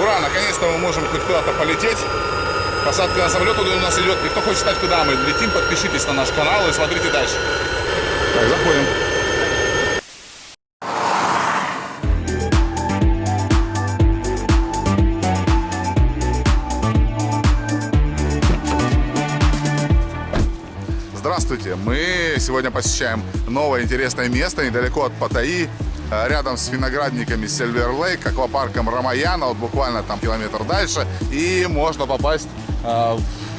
Ура, наконец-то мы можем хоть куда-то полететь. Посадка на самолет у нас идет. И кто хочет знать, куда мы летим, подпишитесь на наш канал и смотрите дальше. Так, заходим. Здравствуйте! Мы сегодня посещаем новое интересное место недалеко от Паттайи, рядом с виноградниками Сильвер Лейк, аквапарком Рамаяна, вот буквально там километр дальше, и можно попасть э,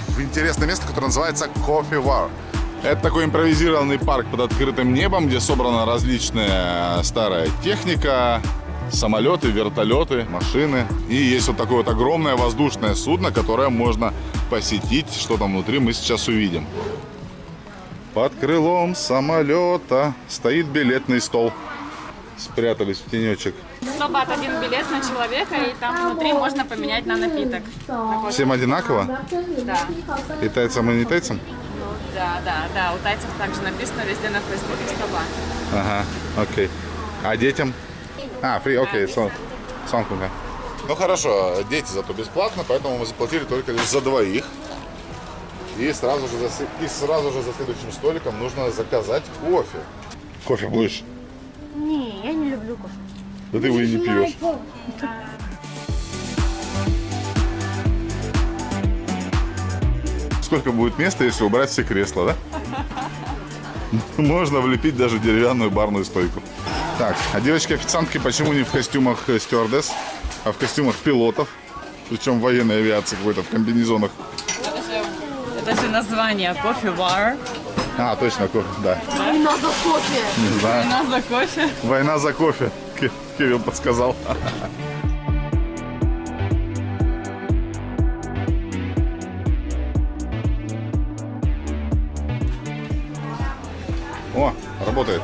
в интересное место, которое называется Coffee War. Это такой импровизированный парк под открытым небом, где собрана различная старая техника, самолеты, вертолеты, машины. И есть вот такое вот огромное воздушное судно, которое можно посетить. Что там внутри, мы сейчас увидим. Под крылом самолета стоит билетный стол. Спрятались в тенечек. 100 бат один билет на человека, и там внутри можно поменять на напиток. Всем одинаково? Да. И тайцам, и не тайцам? Да, да, да. У тайцев также написано везде на Фейсбуке 100 бат. Ага, окей. А детям? А, фри, окей, сон, сонкунга. Ну хорошо, дети зато бесплатно, поэтому мы заплатили только лишь за двоих. И сразу же за, и сразу же за следующим столиком нужно заказать кофе. Кофе будешь? Не, я не люблю кофе. Да ты его и не пьешь. Сколько будет места, если убрать все кресла, да? Можно влепить даже деревянную барную стойку. Так, а девочки-официантки почему не в костюмах э, стюардесс, а в костюмах пилотов? Причем военной авиации какой-то, в комбинезонах. Это же название кофе-бар. А, точно, кофе, да. Война за кофе. Не знаю. Нас за кофе. Война за кофе, Ки- Кирилл подсказал. О, работает.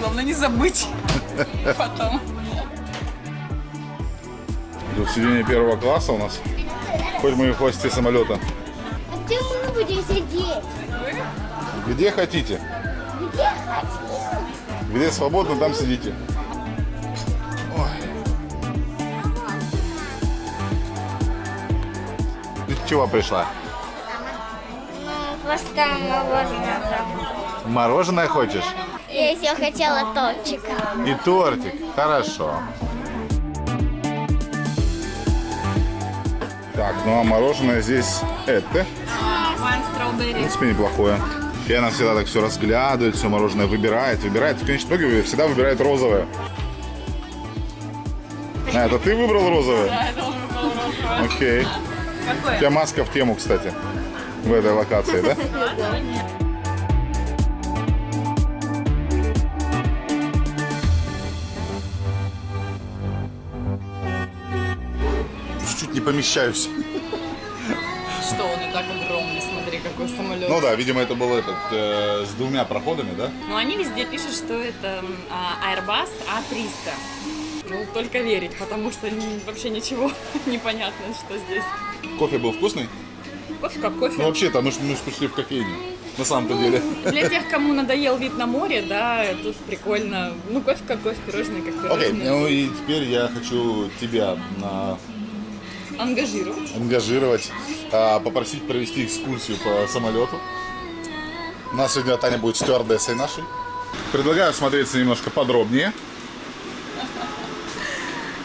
Главное не забыть потом. Тут сиденье первого класса у нас. Хоть мы и в хвосте самолета. Где мы будем сидеть? Где хотите. Где хотим? Где свободно, там сидите. Ой. Ты чего пришла? Ну, просто мороженое. Мороженое хочешь? Я еще хотела тортика. И тортик. Хорошо. Так, ну а мороженое здесь это. В принципе, неплохое. И она всегда так все разглядывает, все мороженое выбирает, выбирает. В конечном итоге всегда выбирает розовое. А, это ты выбрал розовое? Да, это он выбрал розовое. Окей. У Какое? тебя маска в тему, кстати, в этой локации, да? Чуть-чуть не помещаюсь. Что, он и так какой самолет. Ну да, видимо, это был этот э, с двумя проходами, да? Но они везде пишут, что это а, Airbus A300. Ну, только верить, потому что н- вообще ничего непонятно, что здесь. Кофе был вкусный? Кофе как кофе. Ну вообще-то мы ж, мы ж пришли в кофейню. На самом-то деле. Для тех, кому надоел вид на море, да, тут прикольно. Ну, кофе как кофе, пирожные как Окей, пирожные. ну и теперь я хочу тебя на- Ангажировать. ангажировать, а, попросить провести экскурсию по самолету. У нас сегодня Таня будет стюардессой нашей. Предлагаю смотреться немножко подробнее.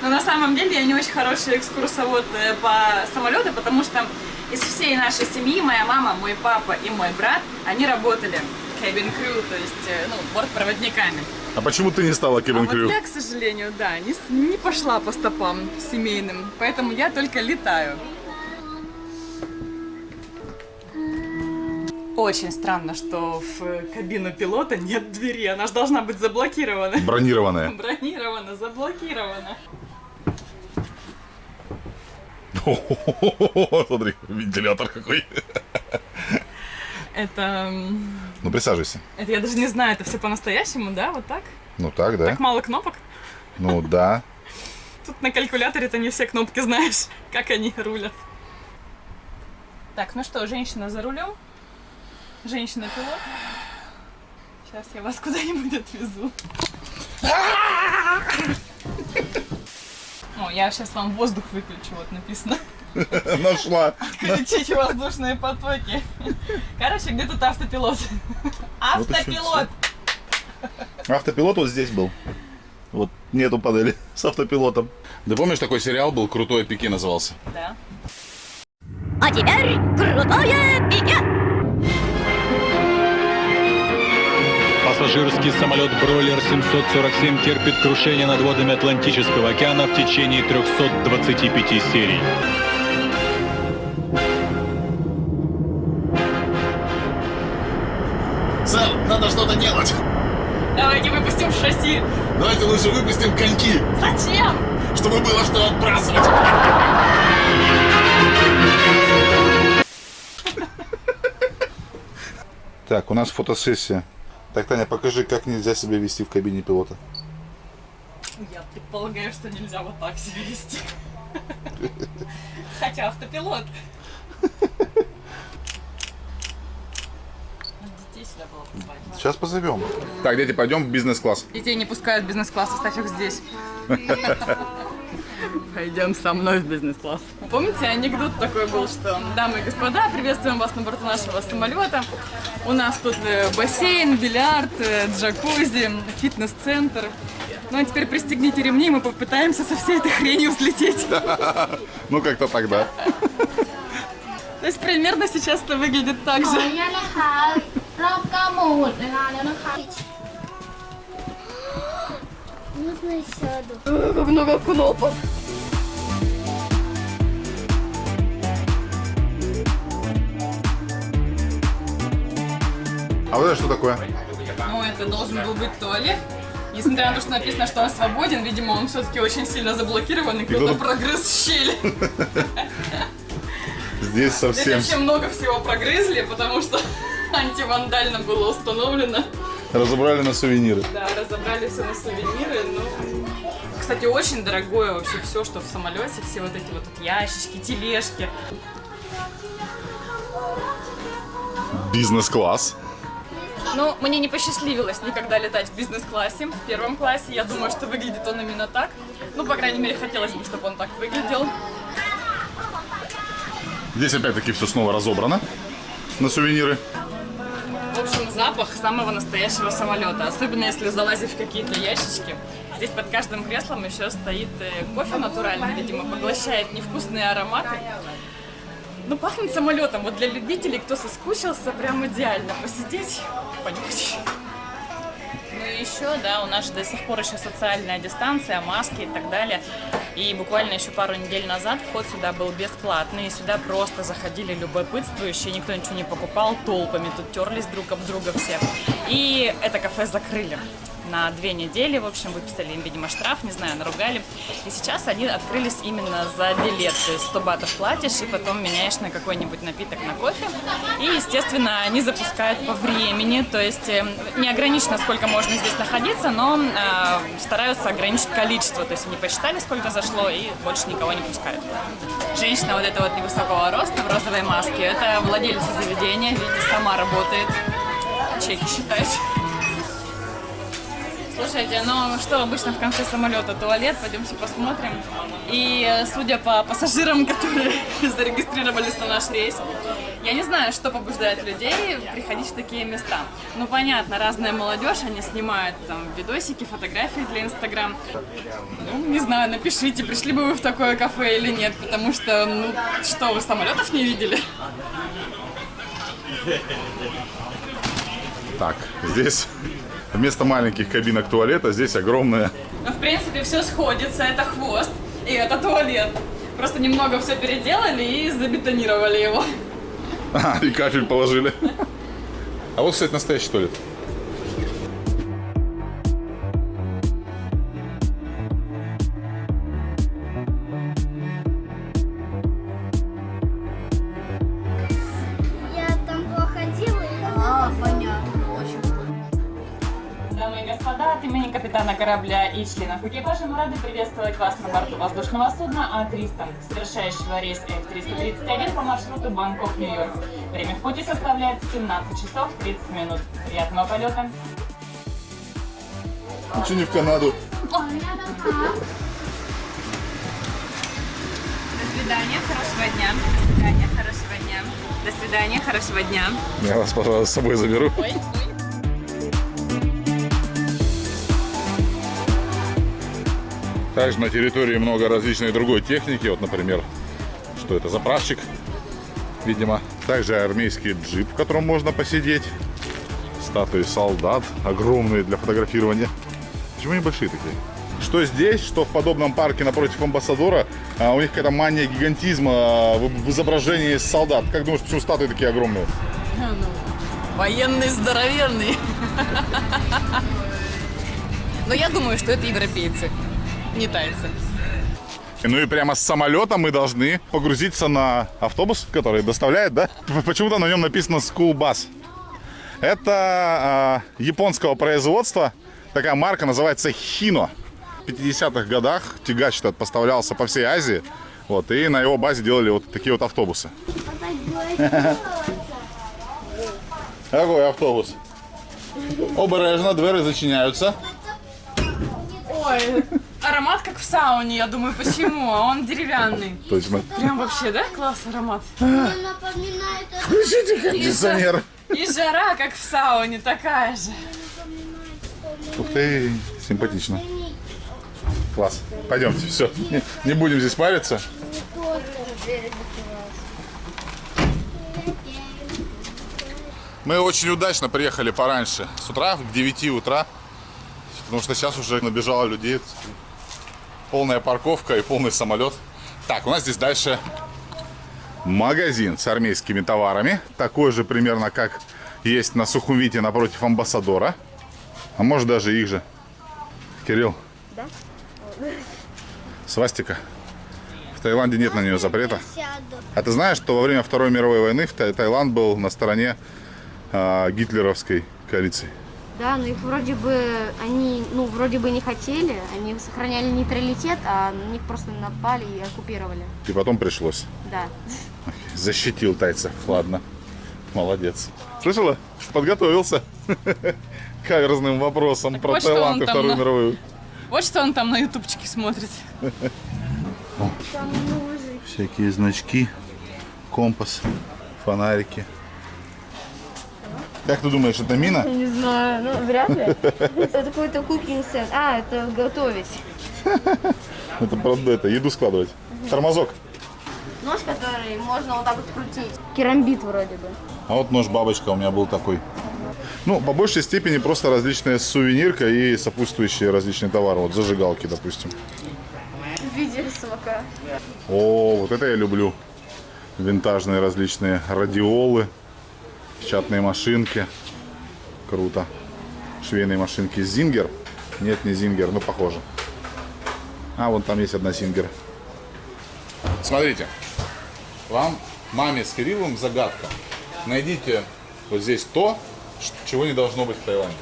Но на самом деле я не очень хороший экскурсовод э, по самолету, потому что из всей нашей семьи моя мама, мой папа и мой брат, они работали cabin crew, то есть, э, ну, бортпроводниками. А почему ты не стала А Кевин вот Крю? я, к сожалению, да, не, не пошла по стопам семейным, поэтому я только летаю. Очень странно, что в кабину пилота нет двери, она же должна быть заблокирована. Бронированная. Бронирована, заблокирована. Смотри, вентилятор какой. Это, Ну присаживайся. это я даже не знаю, это все по-настоящему, да, вот так? Ну так, да? Так мало кнопок? Ну да. Тут на калькуляторе-то не все кнопки знаешь, как они рулят. Так, ну что, женщина за рулем? Женщина-пилот? Сейчас я вас куда-нибудь отвезу. О, я сейчас вам воздух выключу, вот написано. Нашла. Включить воздушные потоки. Короче, где тут автопилот? Автопилот! Автопилот вот здесь был. Вот нету панели с автопилотом. Да помнишь, такой сериал был «Крутой пике» назывался? Да. А теперь крутое пике! Пассажирский самолет «Бройлер 747» терпит крушение над водами Атлантического океана в течение 325 серий. Сэр, надо что-то делать. Давайте выпустим шасси. Давайте лучше выпустим коньки, Зачем? чтобы было что отбрасывать. Так, у нас фотосессия. Так, Таня, покажи, как нельзя себя вести в кабине пилота. Я предполагаю, что нельзя вот так себя вести. Хотя автопилот. Сейчас позовем. Так, дети, пойдем в бизнес-класс. Детей не пускают в бизнес-класс, оставь их здесь. Пойдем со мной в бизнес-класс. Помните, анекдот такой был, что дамы и господа, приветствуем вас на борту нашего самолета. У нас тут э, бассейн, бильярд, э, джакузи, фитнес-центр. Ну а теперь пристегните ремни, мы попытаемся со всей этой хренью взлететь. Ну как-то тогда. То есть примерно сейчас это выглядит так же. นุญาตนะคะ รอบ9โมงหมดเวลาแล้วนะคะ Можно сяду? Как много кнопок. А вот это что такое? Ну, это должен был быть туалет. Несмотря на то, что написано, что он свободен, видимо, он все-таки очень сильно заблокирован, и кто-то кто-то- прогрыз щель. Здесь Здесь совсем вообще много всего прогрызли, потому что антивандально было установлено. разобрали на сувениры. Да, разобрали все на сувениры, ну... Кстати, очень дорогое вообще все, что в самолете, все вот эти вот тут ящички, тележки. Бизнес-класс. Ну, мне не посчастливилось никогда летать в бизнес-классе, в первом классе. Я думаю, что выглядит он именно так. Ну, по крайней мере, хотелось бы, чтобы он так выглядел. Здесь опять-таки все снова разобрано на сувениры. Запах самого настоящего самолета. Особенно если залазить в какие-то ящички. Здесь под каждым креслом еще стоит э, кофе натуральный, видимо, поглощает невкусные ароматы. Ну, пахнет самолетом. Вот для любителей, кто соскучился, прям идеально посидеть, понюхать. Ну и еще, да, у нас до сих пор еще социальная дистанция, маски и так далее. И буквально еще пару недель назад вход сюда был бесплатный. И сюда просто заходили любопытствующие, никто ничего не покупал, толпами тут терлись друг об друга все. И это кафе закрыли на две недели, в общем, выписали им, видимо, штраф, не знаю, наругали. И сейчас они открылись именно за билет, то есть 100 батов платишь и потом меняешь на какой-нибудь напиток на кофе. И, естественно, они запускают по времени, то есть э, не ограничено, сколько можно здесь находиться, но э, стараются ограничить количество, то есть они посчитали, сколько зашло, и больше никого не пускают. Женщина вот эта вот невысокого роста в розовой маске, это владелица заведения, видите, сама работает, чеки считает. Слушайте, ну что обычно в конце самолета туалет, пойдемте посмотрим. И э, судя по пассажирам, которые зарегистрировались на наш рейс, я не знаю, что побуждает людей приходить в такие места. Ну понятно, разная молодежь, они снимают там видосики, фотографии для Инстаграм. Ну, не знаю, напишите, пришли бы вы в такое кафе или нет, потому что, ну, что, вы самолетов не видели? Так, здесь вместо маленьких кабинок туалета здесь огромная. Ну, в принципе, все сходится. Это хвост и это туалет. Просто немного все переделали и забетонировали его. А, и кафель положили. А вот, кстати, настоящий туалет. капитана корабля и членов экипажа мы рады приветствовать вас на борту воздушного судна А-300, совершающего рейс F-331 по маршруту Бангкок-Нью-Йорк. Время в пути составляет 17 часов 30 минут. Приятного полета! Почему не в Канаду? До свидания, хорошего дня. До свидания, хорошего дня. До свидания, хорошего дня. Я вас, пожалуй, с собой заберу. Ой. Также на территории много различной другой техники. Вот, например, что это? Заправщик, видимо. Также армейский джип, в котором можно посидеть. Статуи солдат, огромные для фотографирования. Почему они большие такие? Что здесь, что в подобном парке напротив амбассадора, а, у них какая-то мания гигантизма а, в изображении солдат. Как думаешь, почему статуи такие огромные? Военный здоровенный. Но я думаю, что это европейцы, не тайцы. Ну и прямо с самолета мы должны погрузиться на автобус, который доставляет, да? Почему-то на нем написано School Bus. Это а, японского производства. Такая марка называется Хино. В 50-х годах тягач этот поставлялся по всей Азии. Вот, и на его базе делали вот такие вот автобусы. Какой автобус? Обережно, двери зачиняются. Ой, аромат как в сауне, я думаю, почему? А он деревянный. Точно. Прям вообще, да, класс аромат? напоминает Включите кондиционер. И жара, как в сауне, такая же. Ух ты, симпатично. Класс. Пойдемте, все. Не, не будем здесь париться. Мы очень удачно приехали пораньше. С утра, к 9 утра. Потому что сейчас уже набежало людей. Полная парковка и полный самолет. Так, у нас здесь дальше магазин с армейскими товарами. Такой же примерно, как есть на Сухумвите напротив амбассадора. А может даже их же. Кирилл. Да? Свастика. В Таиланде нет на нее запрета. А ты знаешь, что во время Второй мировой войны Таиланд был на стороне а, гитлеровской коалиции? Да, но их вроде бы, они, ну, вроде бы не хотели, они сохраняли нейтралитет, а на них просто напали и оккупировали. И потом пришлось. Да. Защитил тайцев. Ладно. Молодец. Слышала? Подготовился. К Каверзным вопросом Так про вот Таиланд и Вторую на- мировую. Вот что он там на ютубчике смотрит. Всякие значки, компас, фонарики. Как ты думаешь, это мина? Не знаю, ну, вряд ли. Это какой-то кукинг сет. А, это готовить. Это правда, это еду складывать. Тормозок. Нож, который можно вот так вот крутить. Керамбит вроде бы. А вот нож-бабочка у меня был такой. Ну, по большей степени просто различная сувенирка и сопутствующие различные товары. Вот зажигалки, допустим. В виде. О, вот это я люблю. Винтажные различные радиолы, печатные машинки. Круто. Швейные машинки Зингер. Нет, не Зингер, но похоже. А, вон там есть одна Зингер. Смотрите. Вам, маме с Кириллом, загадка. Найдите вот здесь то, чего не должно быть в Таиланде.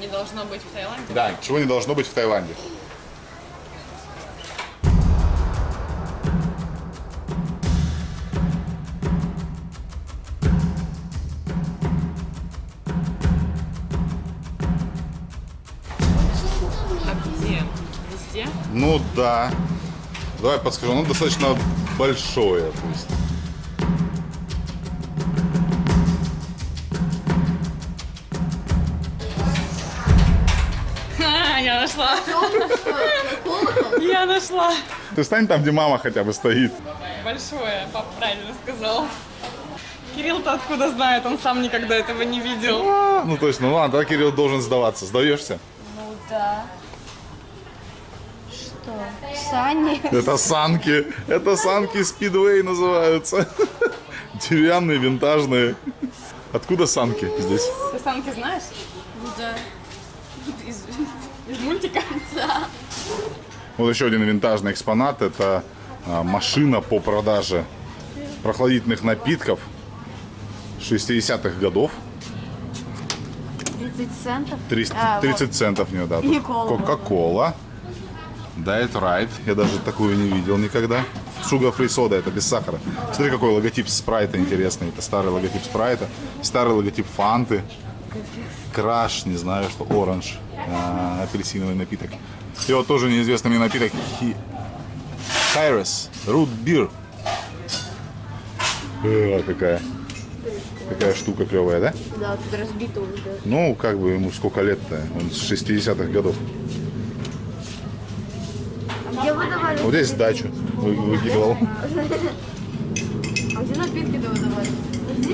Не должно быть в Таиланде. Да, чего не должно быть в Таиланде. Да. Давай подскажу, оно достаточно большое. То есть. А, я нашла. Я нашла. Ты стань там, где мама хотя бы стоит. Большое, папа правильно сказал. Кирилл-то откуда знает, он сам никогда этого не видел. А, Ну точно, ну ладно, тогда Кирилл должен сдаваться. Сдаешься? Ну да. Что? Сани? Это санки. Это санки спидвей называются. Деревянные, винтажные. Откуда санки здесь? Ты санки знаешь? Да. Из, из мультика? Вот еще один винтажный экспонат. Это а, машина по продаже прохладительных напитков 60-х годов. 30 центов. 30, А, 30 центов в нее, да. И Тут кола. Кока-кола. Diet Right. Я даже такую не видел никогда. Sugar Free Soda, это без сахара. Смотри, какой логотип спрайта интересный. Это старый логотип спрайта. Старый логотип фанты. Краш, не знаю, что оранж. а, апельсиновый напиток. И вот тоже неизвестный мне напиток. Хайрес. Root Beer. Э, какая. Какая штука клевая, да? Да, тут разбито уже. да. Ну, как бы ему сколько лет-то? Он с 60-х годов. Где выдавали? Вот здесь дачу вы- выкидывал. А где напитки-то выдавали?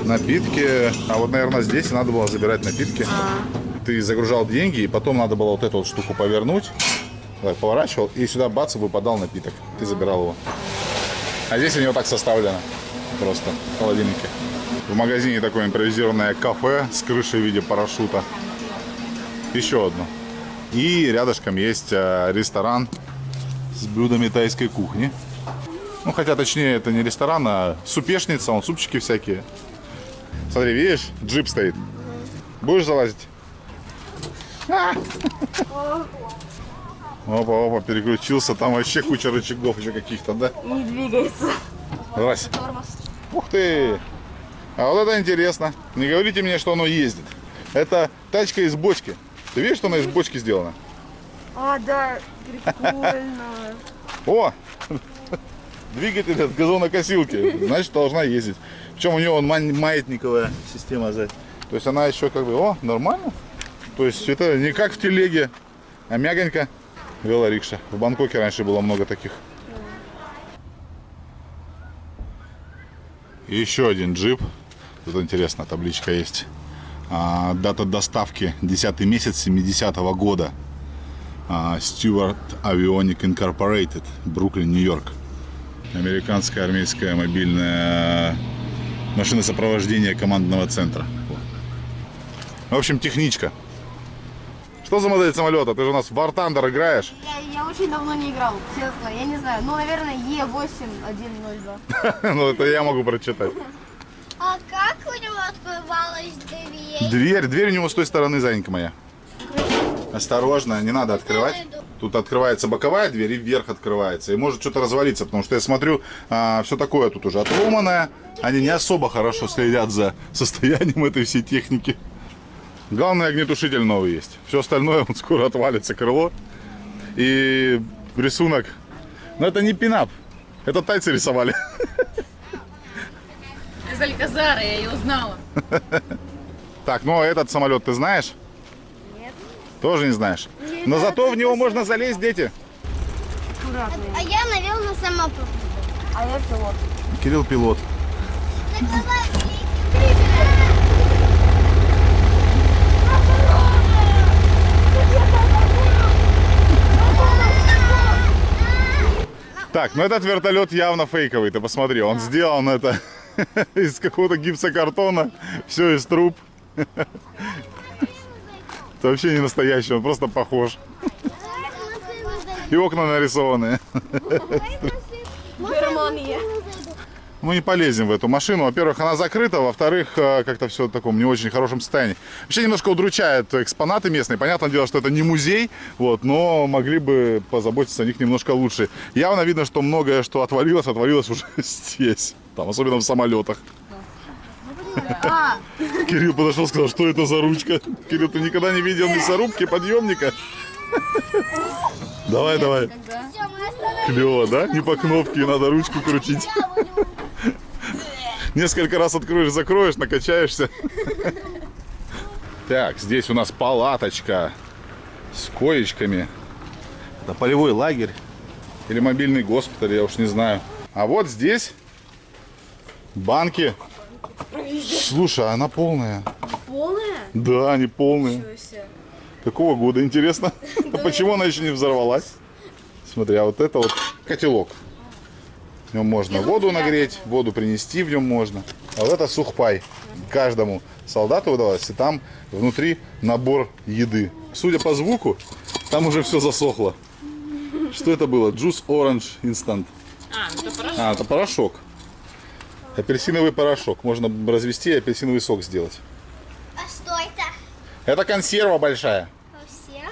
Напитки. А вот, наверное, здесь надо было забирать напитки. Ты загружал деньги, и потом надо было вот эту вот штуку повернуть. Так, поворачивал, и сюда бац, выпадал напиток. Ты забирал его. А здесь у него так составлено. Просто в холодильнике. В магазине такое импровизированное кафе с крышей в виде парашюта. Еще одно. И рядышком есть э, ресторан с блюдами тайской кухни. Ну, хотя, точнее, это не ресторан, а супешница, он супчики всякие. Смотри, видишь, джип стоит. Будешь залазить? А! Опа, опа, переключился. Там вообще куча рычагов еще каких-то, да? Не двигается. Здрасте. Ух ты! А вот это интересно. Не говорите мне, что оно ездит. Это тачка из бочки. Ты видишь, что она из бочки сделана? А, да, прикольно. О! Двигатель от газонокосилки. Значит, должна ездить. Причем у нее он маятниковая система сзади. То есть она еще как бы, о, нормально. То есть это не как в телеге, а мягонько. Велорикша. В Бангкоке раньше было много таких. И еще один джип. Тут интересно, табличка есть. А, дата доставки 10 месяц 70 года. Stewart Avionic Incorporated, Бруклин, Нью-Йорк. Американская армейская мобильная машина сопровождения командного центра. В общем, техничка. Что за модель самолета? Ты же у нас в War Thunder играешь. Я, я очень давно не играл, честно, я не знаю. Ну, наверное, Е8102. ну, это я могу прочитать. А как у него открывалась дверь? Дверь, дверь у него с той стороны, Занька моя. Осторожно, не надо открывать. Тут открывается боковая дверь и вверх открывается. И может что-то развалиться, потому что я смотрю, все такое тут уже отломанное. Они не особо хорошо следят за состоянием этой всей техники. Главное, огнетушитель новый есть. Все остальное он скоро отвалится, крыло. И рисунок. Но это не пинап. Это тайцы рисовали. Из Альказара я ее узнала. Так, ну а этот самолет ты знаешь? Тоже не знаешь? Но зато в него можно залезть, дети. Аккуратно. А я, наверное, сама попробую. А я пилот. Кирилл пилот. Так, ну этот вертолет явно фейковый, ты посмотри, он сделан это из какого-то гипсокартона, все из труб. Это вообще не настоящий, он просто похож. И окна нарисованные. Германия. Мы не полезем в эту машину. Во-первых, она закрыта, во-вторых, э, как-то все в таком не очень хорошем состоянии. Вообще немножко удручает экспонаты местные. Понятное дело, что это не музей, вот, но могли бы позаботиться о них немножко лучше. Явно видно, что многое, что отвалилось, отвалилось уже здесь. Там, особенно в самолетах. А, Кирилл подошел сказал, что это за ручка. Кирилл, ты никогда не видел мясорубки, подъемника? Давай, давай. Клево, да? Не по кнопке, надо ручку крутить. Несколько раз откроешь, закроешь, накачаешься. Так, здесь у нас палаточка с коечками. Это полевой лагерь или мобильный госпиталь, я уж не знаю. А вот здесь банки. Слушай, а она полная. полная? Да, они полные. Какого года, интересно? А почему она еще не взорвалась? Смотри, а вот это вот котелок. В нем можно воду нагреть, воду принести в нем можно. А вот это сухпай. Каждому солдату выдавалось, и там внутри набор еды. Судя по звуку, там уже все засохло. Что это было? Juice Orange Instant. А, это порошок. А, это порошок. Апельсиновый порошок. Можно развести и апельсиновый сок сделать. А что это? Это консерва большая. Консерва?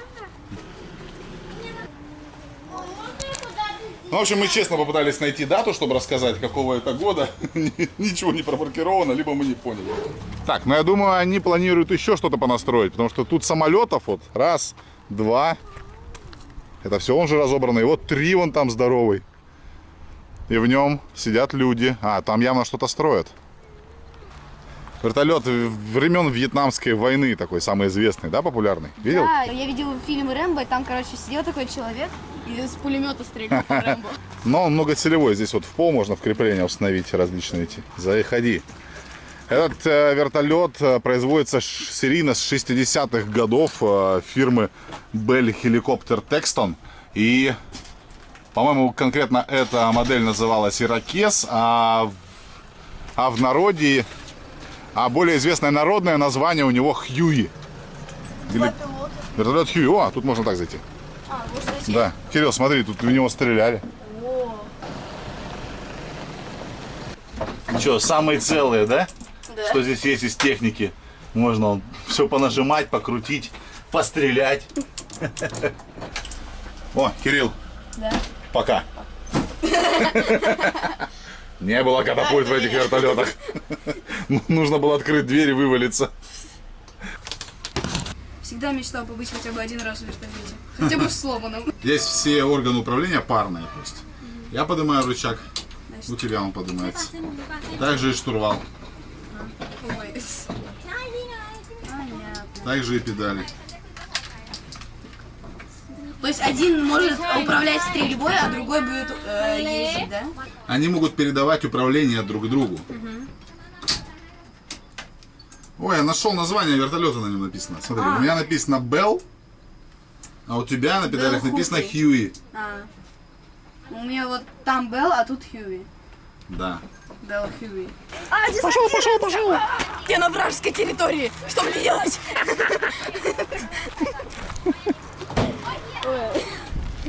Ну, в общем, мы честно попытались найти дату, чтобы рассказать, какого это года. Ничего не промаркировано, либо мы не поняли. Так, ну я думаю, они планируют еще что-то понастроить, потому что тут самолетов вот раз, два. Это все он же разобранный. Вот три вон там здоровый. И в нем сидят люди. А, там явно что-то строят. Вертолет времен Вьетнамской войны такой, самый известный, да, популярный? Видел? Да, я видел фильм Рэмбо, и там, короче, сидел такой человек и с пулемета стрелял по Рэмбо. Но он многоцелевой. Здесь вот в пол можно в крепление установить различные эти. Заходи. Этот э, вертолет э, производится серийно с 60-х годов э, фирмы Bell Helicopter Texton. И, по-моему, конкретно эта модель называлась Иракес, а, а в народе, а более известное народное название у него Хьюи. Или- Вертолет Хьюи. О, тут можно так зайти. Да. Кирилл, смотри, тут в него стреляли. Что, самые целые, да? Что здесь есть из техники? Можно все понажимать, покрутить, пострелять. О, Кирилл. Да. Пока. Не было катапульт в этих вертолетах. Нужно было открыть дверь и вывалиться. Всегда мечтал побыть хотя бы один раз в вертолете. Хотя бы в сломанном. Здесь все органы управления парные. То есть я поднимаю рычаг, у тебя он поднимается. Также и штурвал. Понятно. также и педали. То есть один может управлять стрельбой, а другой будет э, ездить, да? Они могут передавать управление друг другу. Ой, я нашел название вертолета на нем написано. Смотри, у меня написано Bell, а у тебя на педалях Bell написано. Huey. А. У меня вот там Белл, а тут Хьюи. Да. Белл Хьюи. Пошел, пошел, пошел! Я на вражеской территории. Что мне делать?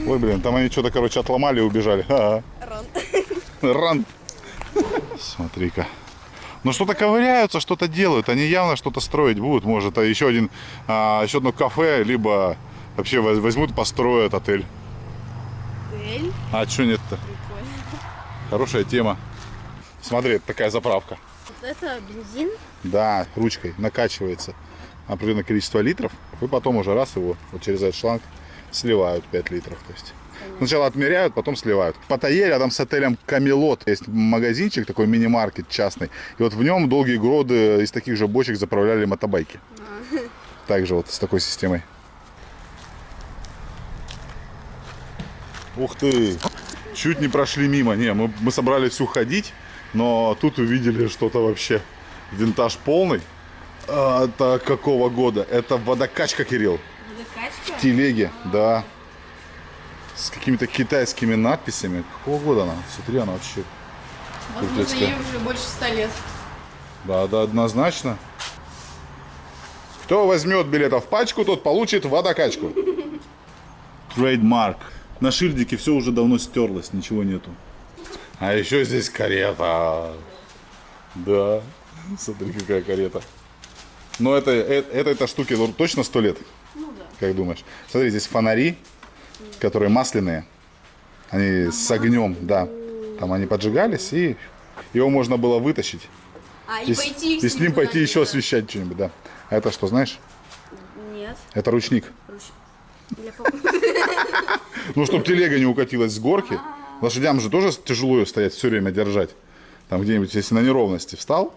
Ой, блин, там они что-то, короче, отломали и убежали. Ага. Ран. Смотри-ка. Ну что-то ковыряются, что-то делают. Они явно что-то строить будут. Может, а еще один, а, еще одно кафе, либо вообще воз- возьмут, построят отель. Эль? А что нет-то? Хорошая тема. Смотри, такая заправка. Это бензин? Да, ручкой накачивается определенное количество литров, и потом уже раз его вот через этот шланг сливают 5 литров. То есть сначала отмеряют, потом сливают. В Паттайе рядом с отелем Камелот есть магазинчик, такой мини-маркет частный. И вот в нем долгие годы из таких же бочек заправляли мотобайки. Также вот с такой системой. Ух ты! Чуть не прошли мимо. Не, мы, мы собрались уходить, но тут увидели что-то вообще. Винтаж полный. А, это какого года? Это водокачка, Кирилл. В телеге, да. С какими-то китайскими надписями. Какого года она? Смотри, она вообще. Возможно, Крутецкая. ей уже больше ста лет. Да, да, однозначно. Кто возьмет билетов в пачку, тот получит водокачку. Trademark. На шильдике все уже давно стерлось, ничего нету. А еще здесь карета. Да, смотри, какая карета. Но это, это, это, этой штуке ну, точно сто лет? Как думаешь? Смотри, здесь фонари, которые масляные. Они с огнем, да. Там они поджигались, и его можно было вытащить. А, И, и с- пойти и с ним пойти еще освещать что-нибудь, да. А это что, знаешь? Нет. Это ручник. Ну, чтобы телега не укатилась с горки. Лошадям же тоже тяжело ее стоять все время держать. Там где-нибудь, если на неровности встал,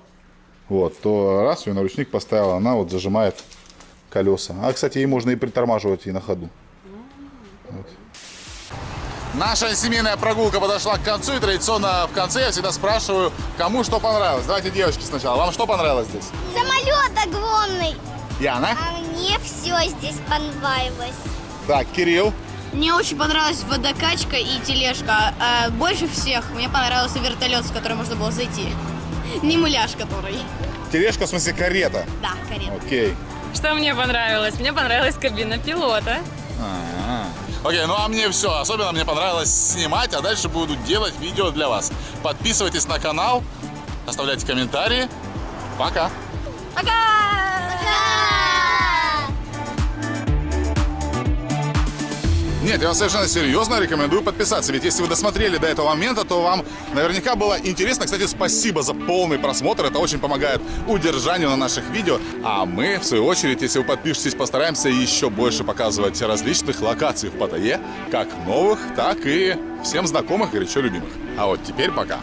вот, то раз ее на ручник поставила, она вот зажимает колеса. А, кстати, ей можно и притормаживать и на ходу. Вот. Наша семейная прогулка подошла к концу, и традиционно в конце я всегда спрашиваю, кому что понравилось. Давайте девочки сначала. Вам что понравилось здесь? Самолет огромный. Яна? А мне все здесь понравилось. Так, Кирилл. Мне очень понравилась водокачка и тележка. А больше всех мне понравился вертолет, с которым можно было зайти. Не муляж который. Тележка, в смысле карета. Да, карета. Окей. Что мне понравилось? Мне понравилась кабина пилота. Окей, ну а мне все. Особенно мне понравилось снимать, а дальше буду делать видео для вас. Подписывайтесь на канал, оставляйте комментарии. Пока. Нет, я вам совершенно серьезно рекомендую подписаться. Ведь если вы досмотрели до этого момента, то вам наверняка было интересно. Кстати, спасибо за полный просмотр. Это очень помогает удержанию на наших видео. А мы, в свою очередь, если вы подпишетесь, постараемся еще больше показывать различных локаций в Паттайе. Как новых, так и всем знакомых, горячо любимых. А вот теперь пока.